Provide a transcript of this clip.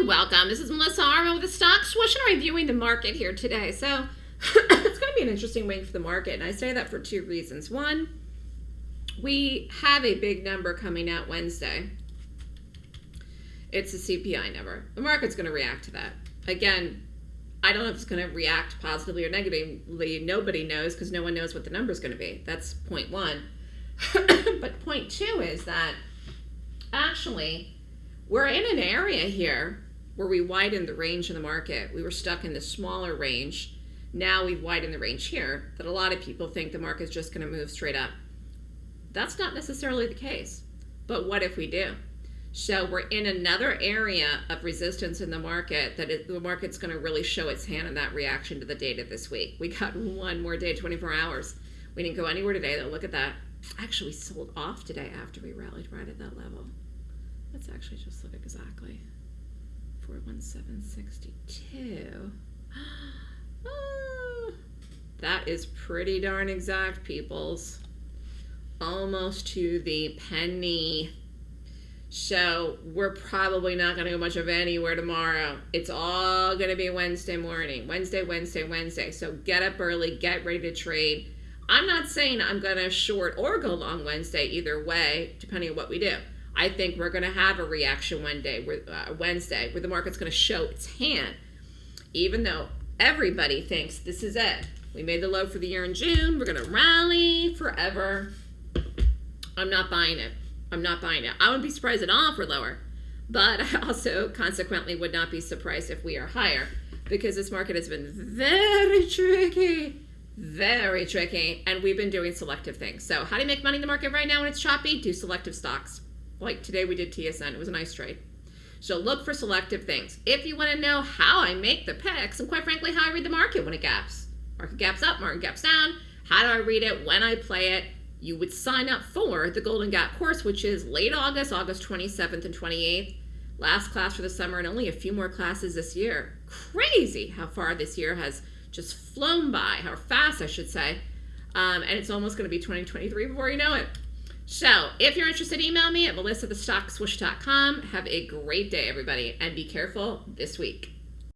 and welcome. This is Melissa Armo with the Stock Swoosh and reviewing the market here today. So it's going to be an interesting week for the market, and I say that for two reasons. One, we have a big number coming out Wednesday. It's a CPI number. The market's going to react to that. Again, I don't know if it's going to react positively or negatively. Nobody knows because no one knows what the number is going to be. That's point one. but point two is that actually we're in an area here where we widened the range of the market. We were stuck in the smaller range. Now we've widened the range here that a lot of people think the market's just going to move straight up. That's not necessarily the case. But what if we do? So we're in another area of resistance in the market that it, the market's going to really show its hand in that reaction to the data this week. We got one more day, 24 hours. We didn't go anywhere today, though. Look at that. Actually, we sold off today after we rallied right at that level. Let's actually just look exactly. 41762. Oh, that is pretty darn exact, peoples. Almost to the penny. So we're probably not going to go much of anywhere tomorrow. It's all going to be Wednesday morning. Wednesday, Wednesday, Wednesday. So get up early, get ready to trade. I'm not saying I'm going to short or go long Wednesday either way, depending on what we do. I think we're going to have a reaction one day, uh, Wednesday, where the market's going to show its hand, even though everybody thinks this is it. We made the low for the year in June. We're going to rally forever. I'm not buying it. I'm not buying it. I wouldn't be surprised at all if we're lower, but I also consequently would not be surprised if we are higher because this market has been very tricky very tricky and we've been doing selective things so how do you make money in the market right now when it's choppy do selective stocks like today we did TSN. It was a nice trade. So look for selective things. If you want to know how I make the picks, and quite frankly, how I read the market when it gaps. Market gaps up, market gaps down. How do I read it when I play it? You would sign up for the Golden Gap course, which is late August, August 27th and 28th. Last class for the summer and only a few more classes this year. Crazy how far this year has just flown by, how fast I should say. Um, and it's almost going to be 2023 before you know it. So if you're interested, email me at melissa@thestockswoosh.com. Have a great day, everybody, and be careful this week.